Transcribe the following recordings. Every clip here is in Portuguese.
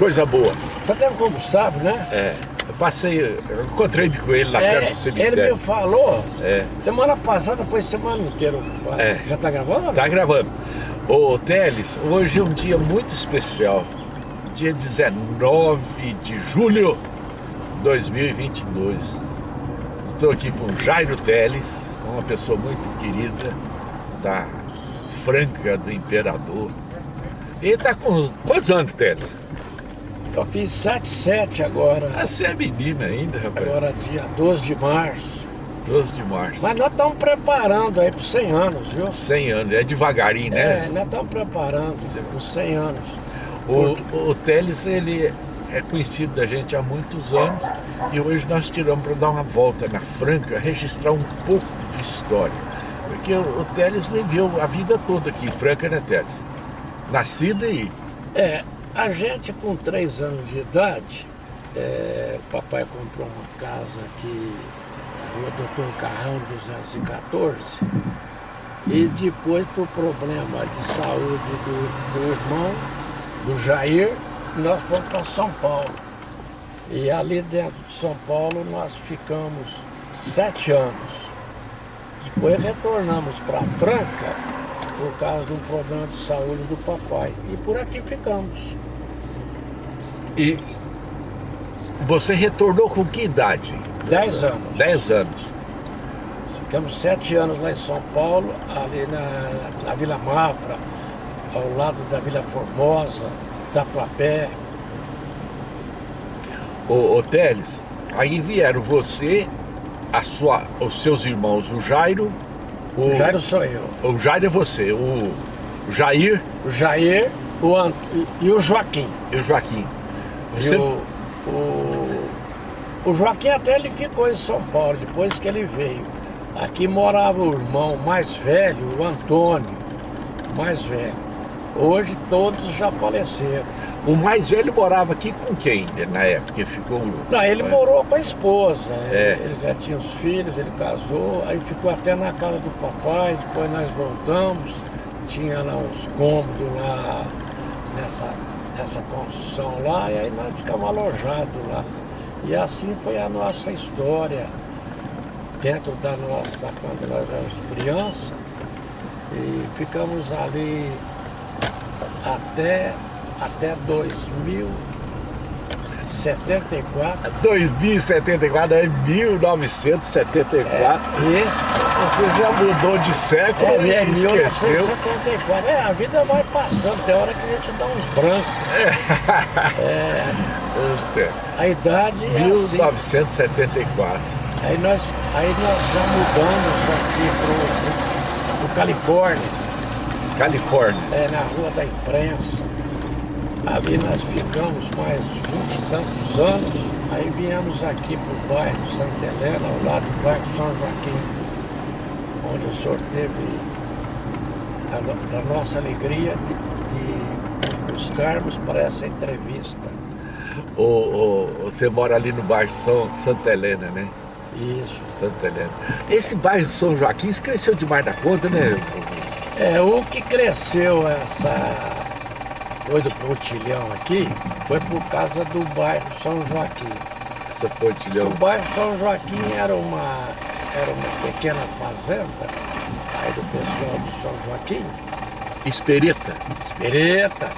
Coisa boa. Teve com o Gustavo, né? É. Eu passei, eu encontrei-me com ele lá É, perto do cemitério. ele me falou, É. semana passada foi semana inteira. É. Já tá gravando? Tá gravando. Ô, Teles, hoje é um dia muito especial. Dia 19 de julho de 2022. Estou aqui com Jairo Teles, uma pessoa muito querida da Franca do Imperador. Ele tá com quantos anos, Teles? Eu fiz 7-7 agora. Ah, você é menina ainda, rapaz. Agora dia 12 de março. 12 de março. Mas nós estamos preparando aí para 100 anos, viu? 100 anos, é devagarinho, É, né? nós estamos preparando para os 100 anos. O, o Teles, ele é conhecido da gente há muitos anos e hoje nós tiramos para dar uma volta na Franca, registrar um pouco de história. Porque o, o Teles viveu a vida toda aqui em Franca, né, Teles? Nascido e... É, a gente com 3 anos de idade, é, o papai comprou uma casa aqui, Rua Doutor Carrão 214, e depois por problema de saúde do, do irmão, do Jair, nós fomos para São Paulo. E ali dentro de São Paulo nós ficamos sete anos. Depois retornamos para Franca por causa de um problema de saúde do papai. E por aqui ficamos. E você retornou com que idade? Dez anos. 10 anos. Ficamos sete anos lá em São Paulo, ali na, na Vila Mafra, ao lado da Vila Formosa, Tatuapé. Ô, ô Teles, aí vieram você, a sua, os seus irmãos, o Jairo... O Jairo sou eu. O Jairo é você, o Jair O Jair o Ant... e o Joaquim. e o Joaquim. E Você... o, o, o Joaquim até ele ficou em São Paulo, depois que ele veio. Aqui morava o irmão mais velho, o Antônio, mais velho. Hoje todos já faleceram. O mais velho morava aqui com quem na época? que ficou. Não, ele morou com a esposa, É. ele já tinha os filhos, ele casou, aí ficou até na casa do papai, depois nós voltamos, tinha lá uns cômodos lá nessa, nessa construção lá, e aí nós ficamos alojados lá. E assim foi a nossa história, dentro da nossa, quando nós éramos crianças, e ficamos ali até, até 2074. 2074, é 1974. Esse Você já mudou de século É, e é esqueceu. 1974. É, a vida vai passando, tem hora que a gente dá uns brancos. É, a idade é assim. 1974. Aí nós, aí nós já mudamos aqui pro, pro Califórnia, Califórnia. é, na Rua da Imprensa. Ali nós ficamos mais vinte e tantos anos. Aí viemos aqui pro bairro Santa Helena, ao lado do bairro São Joaquim, onde o senhor teve a, da nossa alegria de, de buscarmos para essa entrevista. O, o- você mora ali no bairro São Santa Helena, né? Isso. Santa Helena. Esse bairro São Joaquim cresceu demais da conta, né? É, o que cresceu essa coisa do pontilhão aqui foi por causa do bairro São Joaquim. Essa pontilhão. O bairro São Joaquim era uma, era uma pequena fazenda aí do pessoal de São Joaquim, Espereta. Espereta.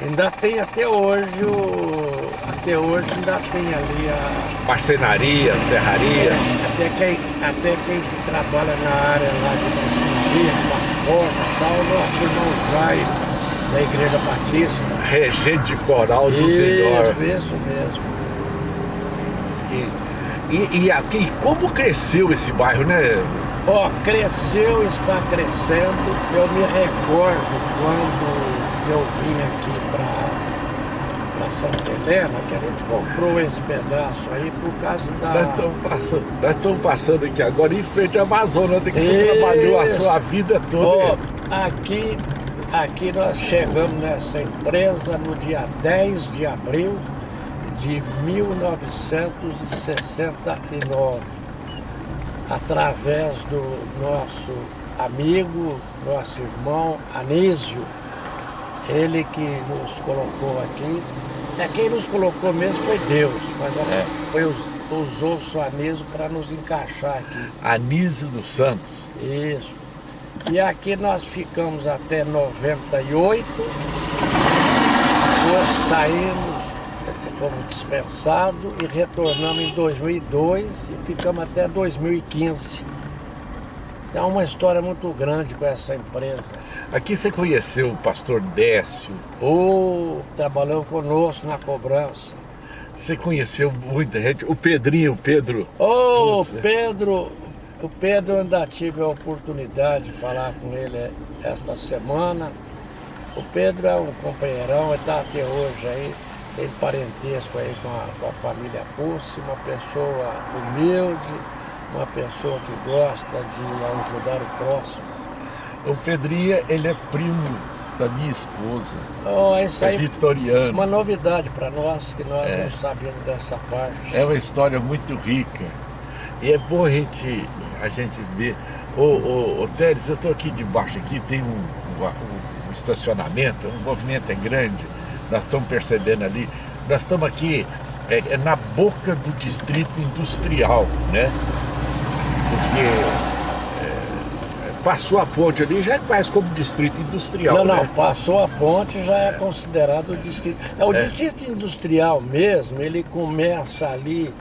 Ainda tem até hoje o. Até hoje ainda tem ali a. Marcenaria, serraria. Até quem, até quem trabalha na área lá de marcenaria, transporte e tal, o nosso irmão Jair, da Igreja Batista. Regente coral dos Isso, melhores. isso mesmo. E, e, e, aqui, e como cresceu esse bairro, né? Ó, cresceu, está crescendo. Eu me recordo quando eu vim aqui para Santa Helena, que a gente comprou esse pedaço aí por causa da. Nós estamos passando, nós estamos passando aqui agora em frente à Amazônia, onde que você trabalhou a sua vida toda. Ó, aqui, aqui nós chegamos nessa empresa no dia 10 de abril de 1969, através do nosso amigo, nosso irmão Anísio, ele que nos colocou aqui É, quem nos colocou mesmo foi Deus, mas É. foi, us- usou o seu Anísio para nos encaixar aqui. Anísio dos Santos. Isso. E aqui nós ficamos até 98, depois saímos, fomos dispensados e retornamos em 2002 e ficamos até 2015. Então é uma história muito grande com essa empresa. Aqui você conheceu o pastor Décio, Ou trabalhou conosco na cobrança. você conheceu muita gente, o Pedrinho, o Pedro. Ô, Nossa. Pedro, o Pedro ainda tive a oportunidade de falar com ele esta semana. O Pedro é um companheirão, ele está até hoje aí, tem parentesco aí com a, com a família Pulse, uma pessoa humilde, uma pessoa que gosta de ajudar o próximo. O Pedrinho, ele é primo da minha esposa, Oh, isso é vitoriano. uma novidade para nós, que nós É. não sabíamos dessa parte. É uma história muito rica. E é bom a gente, a gente ver. Ô, ô, ô Teres, eu estou aqui debaixo, aqui tem um, um- um estacionamento, o movimento é grande, nós estamos percebendo ali. Nós estamos aqui é, é na boca do distrito industrial, né? Porque é, passou a ponte ali, já é quase como distrito industrial. Não, não, né? passou a ponte já é considerado o distrito. É, o distrito industrial mesmo, ele começa ali,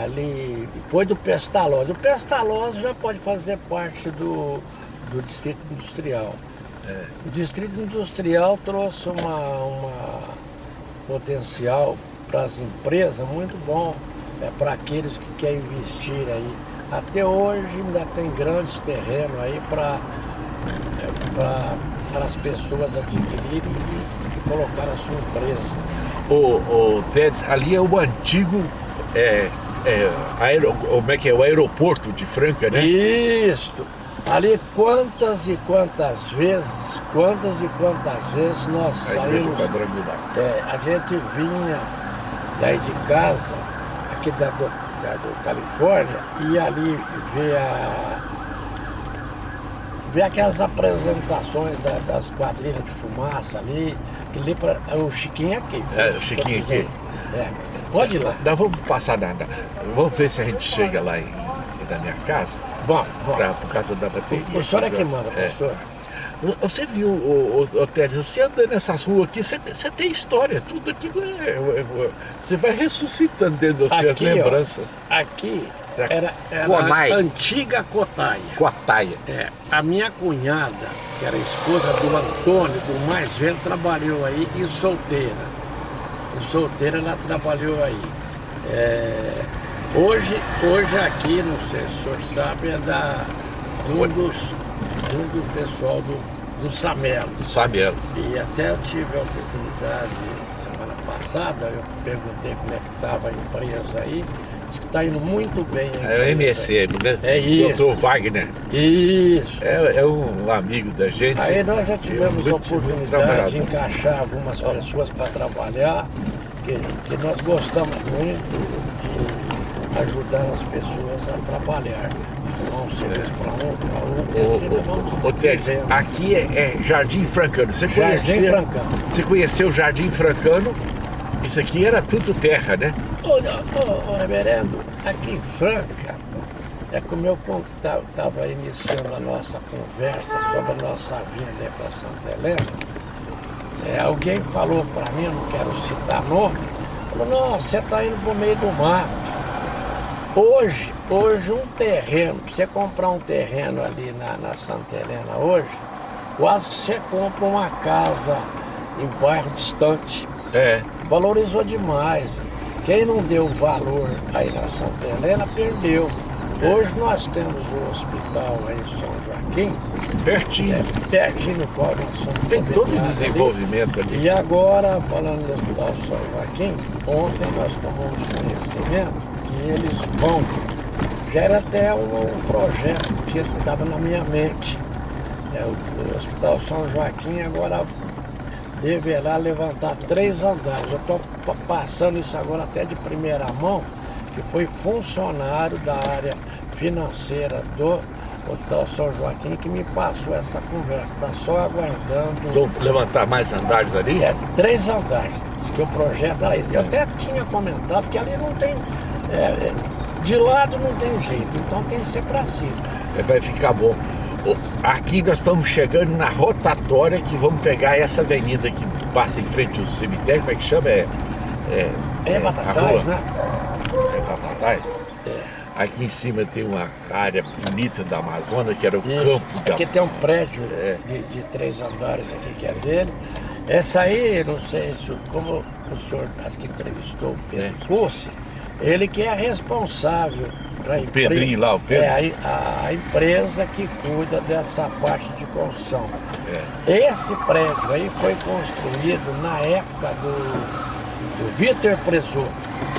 ali, depois do Pestalozzi. O Pestalozzi já pode fazer parte do, do distrito industrial. O distrito industrial trouxe uma, uma potencial para as empresas muito bom, é, para aqueles que querem investir aí. Até hoje ainda tem grandes terrenos aí para para as pessoas adquirirem e, e colocar a sua empresa. O, o Tedes, ali é o antigo. É, é, aero, como é que é? O aeroporto de Franca, né? Isto! Ali quantas e quantas vezes, quantas e quantas vezes nós A saímos quadrangular. É, a gente vinha daí de casa, aqui da, do, da do Califórnia, e ali ver a. ver aquelas apresentações da- das quadrilhas de fumaça ali, que ali pra, é o Chiquinho aqui. É, o Chiquinho aqui. É, pode ir lá. Nós vamos passar na, na- Vamos ver se a gente chega lá em, na minha casa, Vamos, vamos. por causa da bateria. O senhor é que manda, É. pastor. Você viu, o, o, o Teres, você anda nessas ruas aqui, você, você tem história, tudo aqui. é- é- você vai ressuscitando dentro de você as Aqui, ó. lembranças. Aqui era, era a antiga Cotaia. Cotaia. É, a minha cunhada, que era esposa do Antônio, do mais velho, trabalhou aí em solteira. Solteira ela trabalhou aí. É, hoje, hoje aqui, não sei se o senhor sabe, é da, um dos, um do pessoal do, do Samelo. Samuel. E até eu tive a oportunidade semana passada, eu perguntei como é que estava a empresa aí, disse que está indo muito bem. É o. MSM, né? É isso. Doutor Wagner. Isso. É, é um amigo da gente. Aí nós já É tivemos a oportunidade de encaixar algumas pessoas para trabalhar, que, que nós gostamos muito de ajudar as pessoas a trabalhar. Não serviço para um, para assim vamos Ô, ô, Teres, vivendo. aqui é, é Jardim Francano. Você Jardim conheceu, Francano. Você conheceu o Jardim Francano? Isso aqui era tudo terra, né? Ô, ô, reverendo, aqui em Franca, é como eu estava iniciando a nossa conversa sobre a nossa vinda para Santa Helena, é, alguém falou para mim, eu não quero citar nome, falou, não, você está indo para o meio do mato. Hoje, hoje um terreno, para você comprar um terreno ali na, na Santa Helena hoje, quase que você compra uma casa em bairro distante É. valorizou demais. Quem não deu valor aí na Santa Helena perdeu. Hoje nós temos o hospital aí em São Joaquim, Pertinho. é, pertinho do qual nós somos Tem todo o desenvolvimento ali. ali. E agora, falando do Hospital São Joaquim, ontem nós tomamos conhecimento que eles vão. Já era até um, um projeto que estava na minha mente. É, o, o Hospital São Joaquim agora deverá levantar três andares. Eu estou passando isso agora até de primeira mão, que foi funcionário da área financeira do, o tal São Joaquim que me passou essa conversa, está só aguardando. Vão levantar mais andares ali? É, três andares. Diz que o projeto era isso. Eu até tinha comentado que ali não tem. é, é, de lado não tem jeito, então tem que ser para cima. É, Vai ficar bom. Aqui nós estamos chegando na rotatória que vamos pegar essa avenida que passa em frente ao cemitério, como é que chama? É, é, É, a Batatais, né? É Batatais? Aqui em cima tem uma área bonita da Amazônia, que era o Isso. campo da... Aqui tem um prédio É. de, de três andares aqui que é dele. Essa aí, não sei se, como o senhor acho que entrevistou o Pedro É. Ele que é responsável a Pedrinho lá, o Pedro? É, a, a empresa que cuida dessa parte de construção. É. Esse prédio aí foi construído na época do, do Vitor Presoto.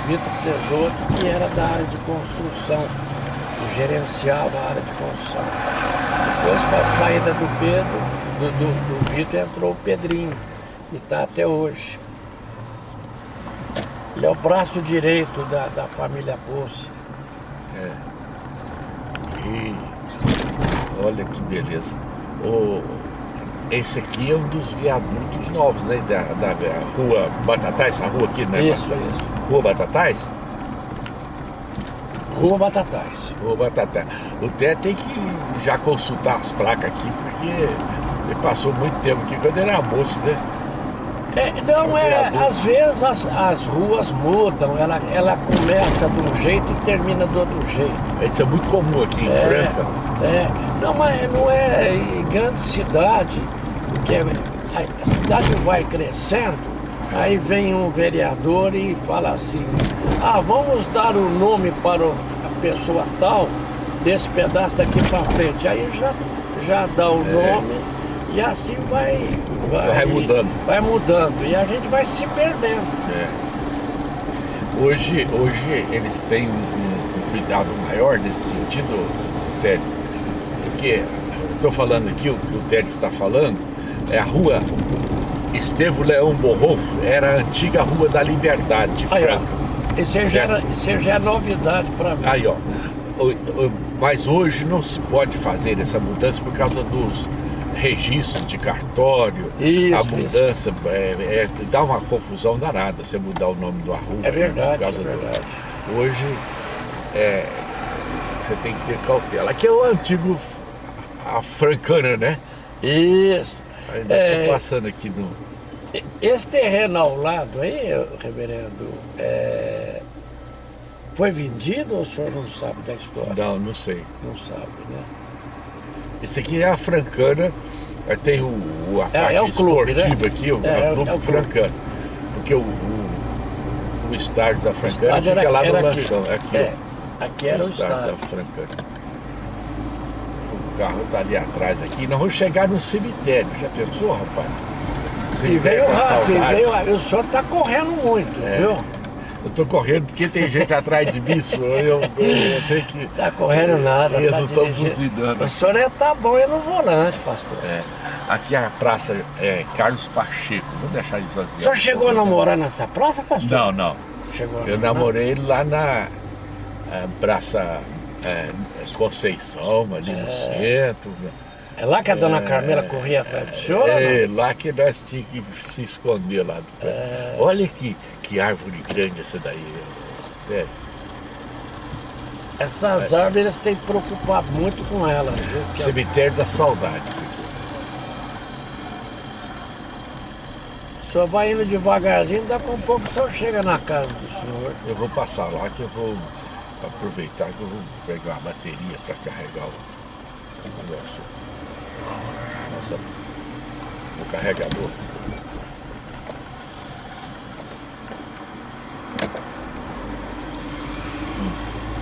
Vitor Presoto, que era da área de construção, que gerenciava a área de construção. Depois, com a saída do Pedro, do, do, do Vitor, entrou o Pedrinho, e está até hoje. Ele é o braço direito da, da família Poço. E olha que beleza. O, esse aqui é um dos viadutos novos, né? Da, da rua Batatais, essa rua aqui, né? Isso, isso. Rua Batatais? Rua Batatais. Rua Batatais. O Té tem que já consultar as placas aqui, porque ele passou muito tempo aqui quando era moço, né? É, não, é, às vezes as, as ruas mudam, ela, ela começa de um jeito e termina do outro jeito. Isso é muito comum aqui em É, Franca. É, não, mas não é em grande cidade, porque a cidade vai crescendo, aí vem um vereador e fala assim, ah, vamos dar o nome para a pessoa tal, desse pedaço daqui para frente. Aí já, já dá o nome e assim vai, É. Vai mudando. Vai mudando e a gente vai se perdendo. É. Hoje, hoje eles têm um, um- cuidado maior nesse sentido, Teres, porque estou falando aqui, o que o Teres está falando, é a rua Estevo Leão Borrofo, era a antiga Rua da Liberdade de Franca. isso já, Certo. era- isso já é novidade para mim. Aí, ó. Mas hoje não se pode fazer essa mudança por causa dos registros de cartório. Isso, a mudança é, é- dá uma confusão danada você mudar o nome da rua. É né, verdade, é do- verdade. Hoje é, você tem que ter cautela. Aqui é o antigo a Francana, né? Isso. Ainda É. estou passando aqui no. Esse terreno ao lado aí, reverendo, é, foi vendido ou o senhor não sabe da história? Não, não sei. Não sabe, né? Esse aqui é a Francana. aí Tem o, o- a É, parte é o clube, né? aqui, o, É, é o clube é. Francana. Porque o, o, o estádio da Francana estádio fica era- lá no aqui. lanchão. É aqui, É, aqui era o estádio. da Francana. O carro tá ali atrás aqui. Nós vamos chegar no cemitério. Já pensou, rapaz? E Cemitério veio da rápido, e veio, o senhor está correndo muito, É. viu? Eu tô correndo porque tem gente atrás de mim, senhor. Eu, eu, eu tenho que. Está correndo nada. Eles tá não estão dirigindo. buzinando. O senhor é, tá bom é no volante, pastor. É, aqui é a praça é, Carlos Pacheco. Vou deixar esvaziar. O senhor chegou a namorar nessa praça, pastor? Não, não. Chegou Eu namorar? namorei lá na é, Praça é, Conceição, ali no centro. É lá que a dona Carmela corria atrás do senhor? É, lá que nós tínhamos que se esconder lá. do pé. É. Olha que, que árvore grande essa daí. É. Essas árvores eles têm que preocupar muito com elas, viu? Cemitério da Saudade. isso aqui. O senhor vai indo devagarzinho, daqui a pouco o senhor chega na casa do senhor. Eu vou passar lá que eu vou aproveitar que eu vou pegar a bateria para carregar o negócio. Nossa, o carregador.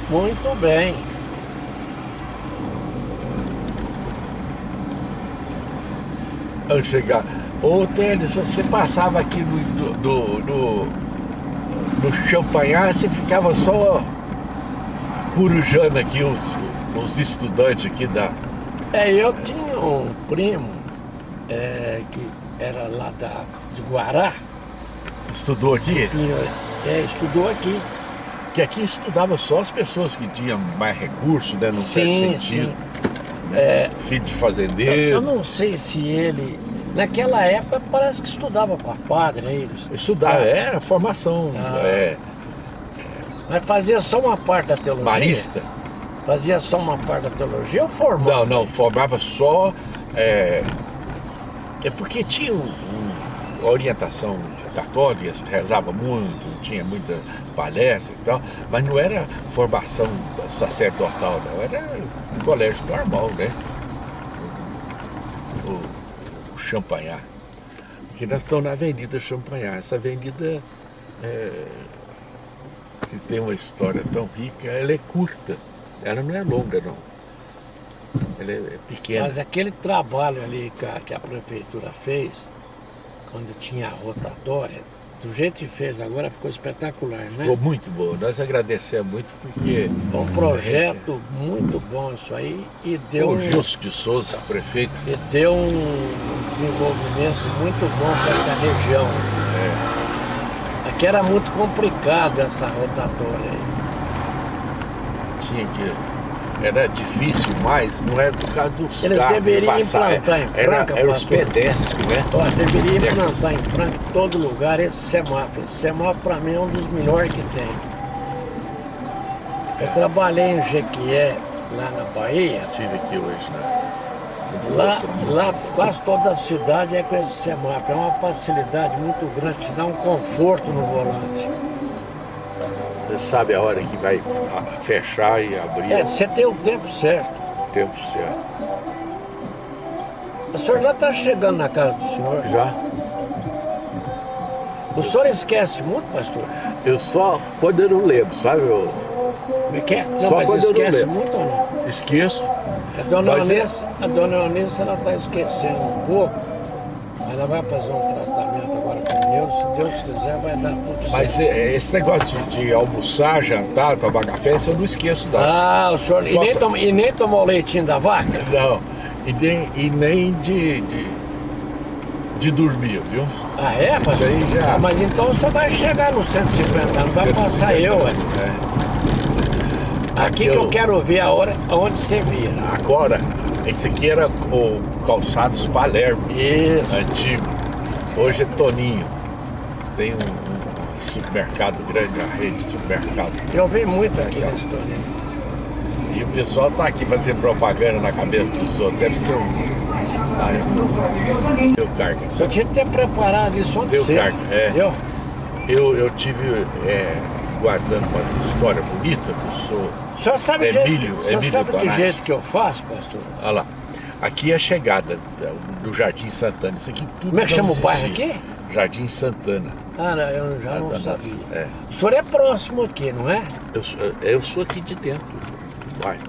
Muito bem. Antes de chegar. Ô Tênis, você passava aqui no, do- do- no, no champanhar, você ficava só corujando aqui os, os estudantes aqui da. É, eu tinha um primo é, que era lá da, de Guará, Estudou aqui? e, é, estudou aqui. Que aqui estudava só as pessoas que tinham mais recursos, né? No sim, sentido. sim. É, filho de eu, fazendeiro. eu não sei se ele... Naquela época parece que estudava para padre, aí. Estudar, era formação. Ah. é, Mas fazia só uma parte da teologia? marista. Fazia só uma parte da teologia ou formava? Não, não, formava só. É, é porque tinha um, um- orientação católica, rezava muito, tinha muita palestra e tal, mas não era formação sacerdotal, não, era um colégio normal, né? O, o Champanhar. Porque nós estamos na Avenida Champanhar. Essa avenida é, que tem uma história tão rica, ela é curta, ela não é longa, não. Ela é, é pequena. Mas aquele trabalho ali que a, prefeitura fez, quando tinha a rotatória, do jeito que fez agora ficou espetacular, né? Ficou muito boa. Nós agradecemos muito porque um projeto muito bom isso aí e deu, o Gilson de Souza, prefeito, e deu um desenvolvimento muito bom para essa região. Aqui era muito complicado essa rotatória aí. Tinha que. Era difícil, mas não era por causa dos Eles carros deveriam passar. implantar em era, Franca, era os pastor. pedestres, né? Ó, deveria implantar em Franca, em todo lugar, esse semáforo. Esse semáforo para mim é um dos melhores que tem. Eu trabalhei em Jequié, lá na Bahia. Tive aqui hoje, né? Lá, lá quase toda a cidade é com esse semáforo. É uma facilidade muito grande, te dá um conforto no volante. Você sabe a hora que vai fechar e abrir É, você tem o tempo certo. o tempo certo. O senhor já está chegando na casa do senhor. Já? O senhor esquece muito, pastor? Eu só quando eu não lembro, sabe? Eu Como é que é? Não, Só mas quando eu não esquece lembro. muito ou não? esqueço. A dona Mas é- Eunice, a dona Eunice, ela está esquecendo um pouco. Ela vai fazer um Deus. Se Deus quiser, vai dar tudo certo. Mas é, esse negócio de, de almoçar, jantar, tomar café, isso eu não esqueço, não. Ah, o senhor. E nem, tom, e nem tomou leitinho da vaca? Não. E nem, e nem de, de, de dormir, viu? Ah, é, mas, Isso aí já- Ah, mas então o senhor vai chegar nos 150 anos, vai passar eu, ué. É. Aqui que eu quero ver a hora onde você vira. Agora, esse aqui era o Calçados Palermo, Isso. antigo. Hoje é Toninho. Tem um, um supermercado grande, a rede de supermercado. Eu vi muito aqui ó. E o pessoal tá aqui fazendo propaganda na cabeça dos outros. Deve ser um. Ah, é. Deu carga. Senhor tinha que ter preparado isso ontem Deu cedo. carga, é. Entendeu? Eu, eu tive é, guardando umas histórias bonitas, eu sou. O senhor sabe, Emílio- que- o senhor Emílio sabe que jeito que eu faço, pastor? Olha lá. Aqui é a chegada da- do Jardim Santana. Isso aqui tudo. Como é que chama o bairro existia. aqui? Jardim Santana. Ah, não, eu já não nossa- sabia. é. O senhor é próximo aqui, não é? Eu, sou- eu sou aqui de dentro do bairro.